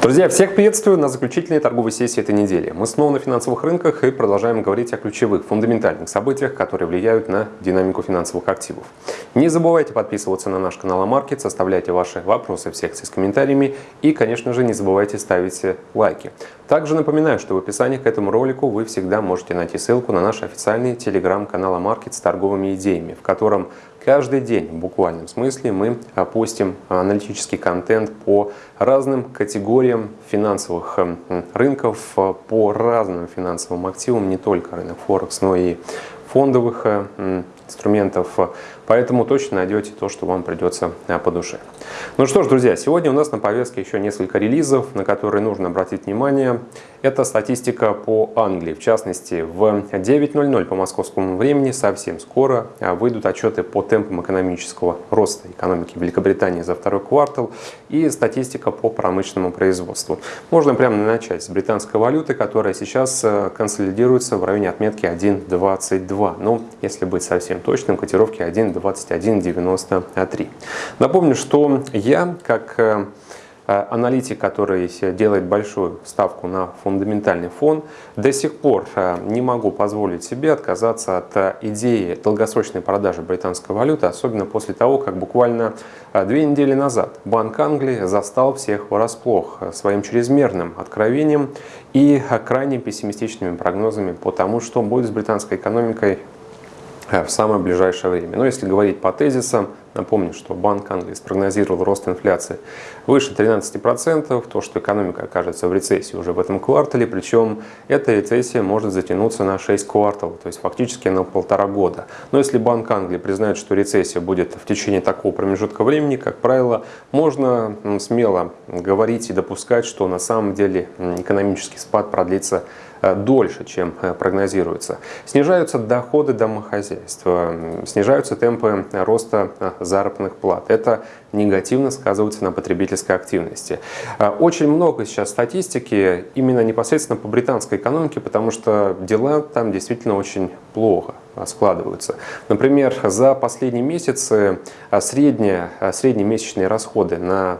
Друзья, всех приветствую на заключительной торговой сессии этой недели. Мы снова на финансовых рынках и продолжаем говорить о ключевых, фундаментальных событиях, которые влияют на динамику финансовых активов. Не забывайте подписываться на наш канал Амаркет, оставляйте ваши вопросы в секции с комментариями и, конечно же, не забывайте ставить лайки. Также напоминаю, что в описании к этому ролику вы всегда можете найти ссылку на наш официальный телеграм-канал Амаркет с торговыми идеями, в котором Каждый день, в буквальном смысле, мы постим аналитический контент по разным категориям финансовых рынков, по разным финансовым активам, не только рынок Форекс, но и фондовых инструментов. Поэтому точно найдете то, что вам придется а, по душе. Ну что ж, друзья, сегодня у нас на повестке еще несколько релизов, на которые нужно обратить внимание. Это статистика по Англии. В частности, в 9.00 по московскому времени совсем скоро а, выйдут отчеты по темпам экономического роста экономики Великобритании за второй квартал и статистика по промышленному производству. Можно прямо начать с британской валюты, которая сейчас а, консолидируется в районе отметки 1.22. Ну, если быть совсем точным, котировки 1.22. 2193. Напомню, что я, как э, аналитик, который делает большую ставку на фундаментальный фон, до сих пор э, не могу позволить себе отказаться от э, идеи долгосрочной продажи британской валюты, особенно после того, как буквально две недели назад Банк Англии застал всех врасплох своим чрезмерным откровением и крайне пессимистичными прогнозами по тому, что будет с британской экономикой Э, в самое ближайшее время. Но если говорить по тезисам, напомню, что Банк Англии спрогнозировал рост инфляции выше 13%, то, что экономика окажется в рецессии уже в этом квартале, причем эта рецессия может затянуться на 6 кварталов, то есть фактически на полтора года. Но если Банк Англии признает, что рецессия будет в течение такого промежутка времени, как правило, можно смело говорить и допускать, что на самом деле экономический спад продлится Э, дольше, чем э, прогнозируется. Снижаются доходы домохозяйства, снижаются темпы роста э, заработных плат. Это негативно сказывается на потребительской активности. Очень много сейчас статистики именно непосредственно по британской экономике, потому что дела там действительно очень плохо складываются. Например, за последние месяцы средние, средние месячные расходы на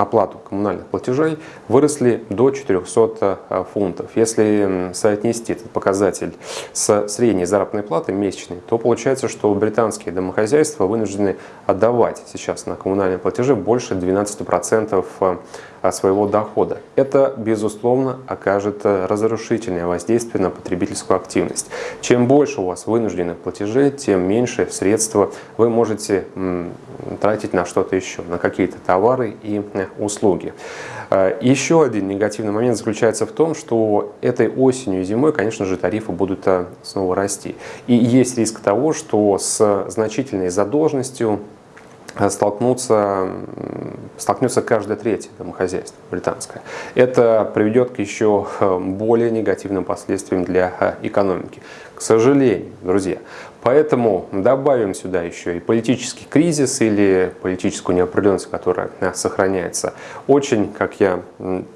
оплату коммунальных платежей выросли до 400 э, фунтов. Если соотнести этот показатель с средней заработной платой месячной, то получается, что британские домохозяйства вынуждены отдавать сейчас на коммунальные платежи больше 12% э, своего дохода. Это, безусловно, окажет э, разрушительное воздействие на потребительскую активность. Чем больше у вас вынужденных платежей, тем меньше средства вы можете тратить на что-то еще, на какие-то товары и услуги. Э, еще один негативный момент заключается в том, что этой осенью и зимой, конечно же, тарифы будут э, снова расти. И есть риск того, что с значительной задолженностью столкнуться, столкнется каждое третье домохозяйство британское. Это приведет к еще более негативным последствиям для экономики. К сожалению, друзья, Поэтому добавим сюда еще и политический кризис или политическую неопределенность, которая э, сохраняется. Очень, как я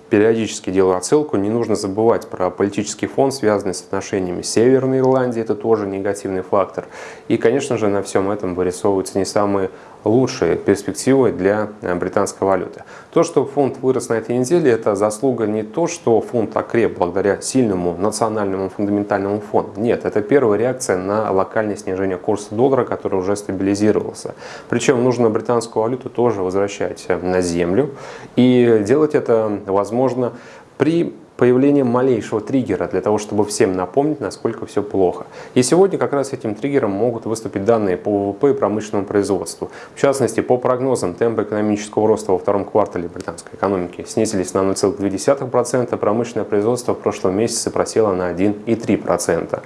периодически делаю отсылку, не нужно забывать про политический фон, связанный с отношениями Северной Ирландии, это тоже негативный фактор. И, конечно же, на всем этом вырисовываются не самые лучшие перспективы для э, британской валюты. То, что фунт вырос на этой неделе, это заслуга не то, что фунт окреп благодаря сильному национальному фундаментальному фонду. Нет, это первая реакция на локальное снижение курса доллара, который уже стабилизировался. Причем нужно британскую валюту тоже возвращать э, на землю. И делать это возможно при появлением малейшего триггера для того, чтобы всем напомнить, насколько все плохо. И сегодня как раз этим триггером могут выступить данные по ВВП и промышленному производству. В частности, по прогнозам, темпы экономического роста во втором квартале британской экономики снизились на 0,2%, промышленное производство в прошлом месяце просело на 1,3%.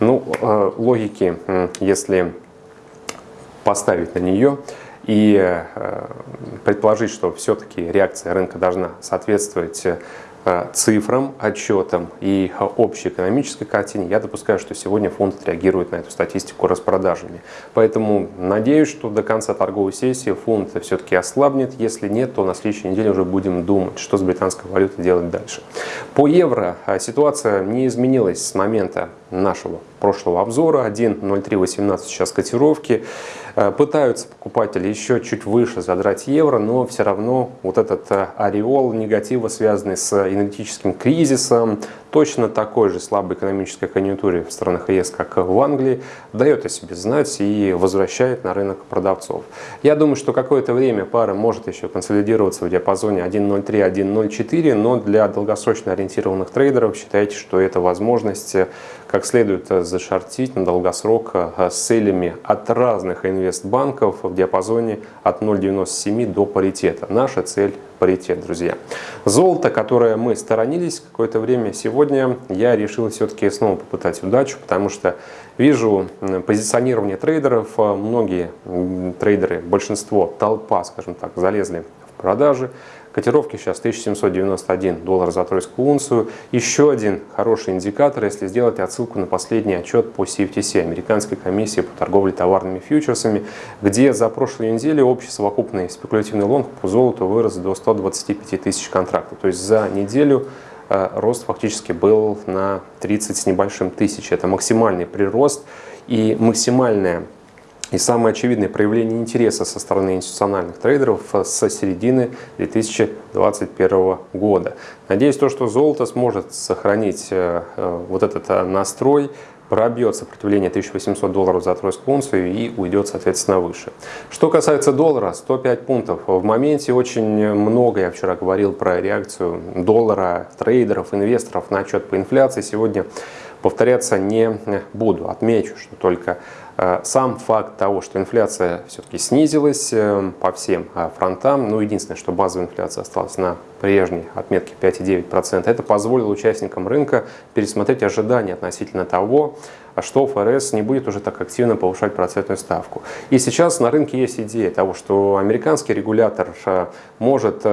Ну, э, логики, если поставить на нее, и э, предположить, что все-таки реакция рынка должна соответствовать Э, цифрам, отчетам и общей экономической картине, я допускаю, что сегодня фонд отреагирует на эту статистику распродажами. Поэтому надеюсь, что до конца торговой сессии фонд все-таки ослабнет. Если нет, то на следующей неделе уже будем думать, что с британской валютой делать дальше. По евро э, ситуация не изменилась с момента нашего прошлого обзора. 1.0318 сейчас котировки. Э, пытаются покупатели еще чуть выше задрать евро, но все равно вот этот э, ореол негатива, связанный с энергетическим кризисом, точно такой же слабой экономической конъюнктуре в странах ЕС, как в Англии, дает о себе знать и возвращает на рынок продавцов. Я думаю, что какое-то время пара может еще консолидироваться в диапазоне 1.03-1.04, но для долгосрочно ориентированных трейдеров считайте, что это возможность как следует зашортить на долгосрок с целями от разных инвестбанков в диапазоне от 0.97 до паритета. Наша цель паритет, друзья. Золото, которое мы сторонились какое-то время, сегодня я решил все-таки снова попытать удачу, потому что вижу позиционирование трейдеров. Многие трейдеры, большинство, толпа, скажем так, залезли в продажи. Котировки сейчас 1791 доллар за тройскую унцию. Еще один хороший индикатор, если сделать отсылку на последний отчет по CFTC, Американской комиссии по торговле товарными фьючерсами, где за прошлую неделю общий совокупный спекулятивный лонг по золоту вырос до 125 тысяч контрактов. То есть за неделю э, рост фактически был на 30 с небольшим тысяч. Это максимальный прирост и максимальная и самое очевидное проявление интереса со стороны институциональных трейдеров с середины 2021 года. Надеюсь, то, что золото сможет сохранить э, э, вот этот э, настрой, пробьет сопротивление 1800 долларов за тройскую унцию и уйдет, соответственно, выше. Что касается доллара, 105 пунктов. В моменте очень много, я вчера говорил про реакцию доллара, трейдеров, инвесторов на отчет по инфляции. Сегодня повторяться не буду. Отмечу, что только Э, сам факт того, что инфляция все-таки снизилась э, по всем э, фронтам, ну, единственное, что базовая инфляция осталась на прежней отметке 5,9%, это позволило участникам рынка пересмотреть ожидания относительно того, что ФРС не будет уже так активно повышать процентную ставку. И сейчас на рынке есть идея того, что американский регулятор может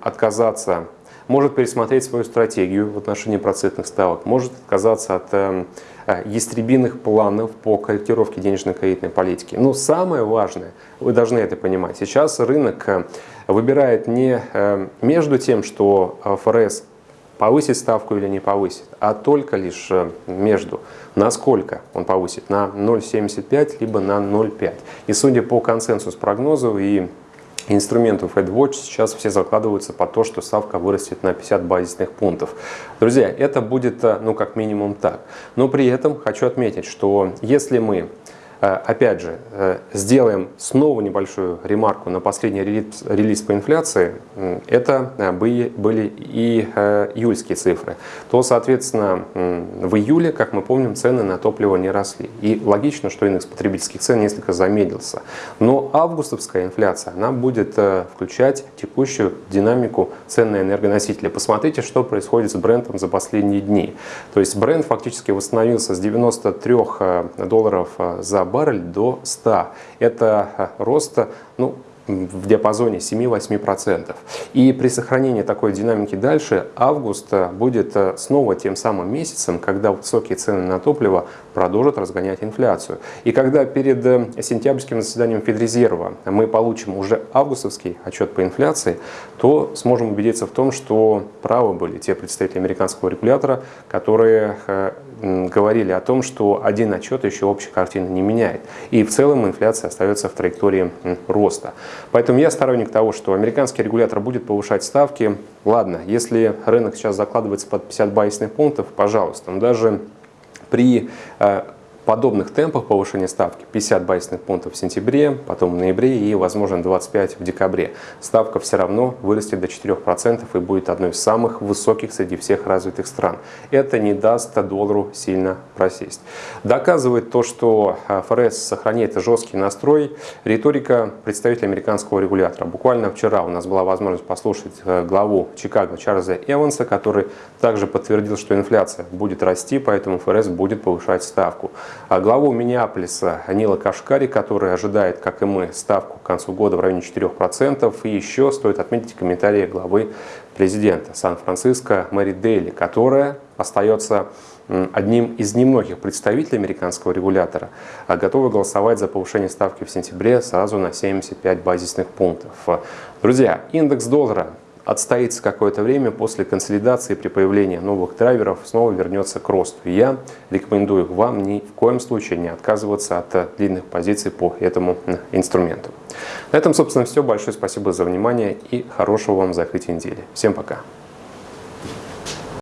отказаться может пересмотреть свою стратегию в отношении процентных ставок, может отказаться от Э, ястребиных планов по корректировке денежно-кредитной политики. Но самое важное, вы должны это понимать, сейчас рынок э, выбирает не э, между тем, что ФРС повысит ставку или не повысит, а только лишь между, насколько он повысит, на 0,75 либо на 0,5. И судя по консенсус прогнозу и инструментов AdWatch сейчас все закладываются по то, что ставка вырастет на 50 базисных пунктов. Друзья, это будет, э, ну, как минимум так. Но при этом хочу отметить, что если мы опять же, э, сделаем снова небольшую ремарку на последний релиз, релиз по инфляции. Это э, были, были и июльские цифры. То, соответственно, в июле, как мы помним, цены на топливо не росли. И логично, что индекс потребительских цен несколько замедлился. Но августовская инфляция, она будет включать текущую динамику цен на энергоносители. Посмотрите, что происходит с брендом за последние дни. То есть бренд фактически восстановился с 93 долларов за баррель до 100. Это э, рост ну, в диапазоне 7-8%. И при сохранении такой динамики дальше, август э, будет э, снова тем самым месяцем, когда высокие цены на топливо продолжат разгонять инфляцию. И когда перед сентябрьским заседанием Федрезерва мы получим уже августовский отчет по инфляции, то сможем убедиться в том, что правы были те представители американского регулятора, которые говорили о том, что один отчет еще общей картины не меняет. И в целом инфляция остается в траектории роста. Поэтому я сторонник того, что американский регулятор будет повышать ставки. Ладно, если рынок сейчас закладывается под 50 базисных пунктов, пожалуйста. Но даже при э, подобных темпах повышения ставки 50 базисных пунктов в сентябре, потом в ноябре и, возможно, 25 в декабре. Ставка все равно вырастет до 4% и будет одной из самых высоких среди всех развитых стран. Это не даст доллару сильно просесть. Доказывает то, что ФРС сохраняет жесткий настрой, риторика представителя американского регулятора. Буквально вчера у нас была возможность послушать э, главу Чикаго Чарльза Эванса, который также подтвердил, что инфляция будет расти, поэтому ФРС будет повышать ставку. А главу Миннеаполиса Нила Кашкари, который ожидает, как и мы, ставку к концу года в районе 4%. И еще стоит отметить комментарии главы президента Сан-Франциско Мэри Дейли, которая остается одним из немногих представителей американского регулятора, а готовы голосовать за повышение ставки в сентябре сразу на 75 базисных пунктов. Друзья, индекс доллара отстоится какое-то время после консолидации при появлении новых драйверов, снова вернется к росту. И я рекомендую вам ни в коем случае не отказываться от длинных позиций по этому инструменту. На этом, собственно, все. Большое спасибо за внимание и хорошего вам закрытия недели. Всем пока!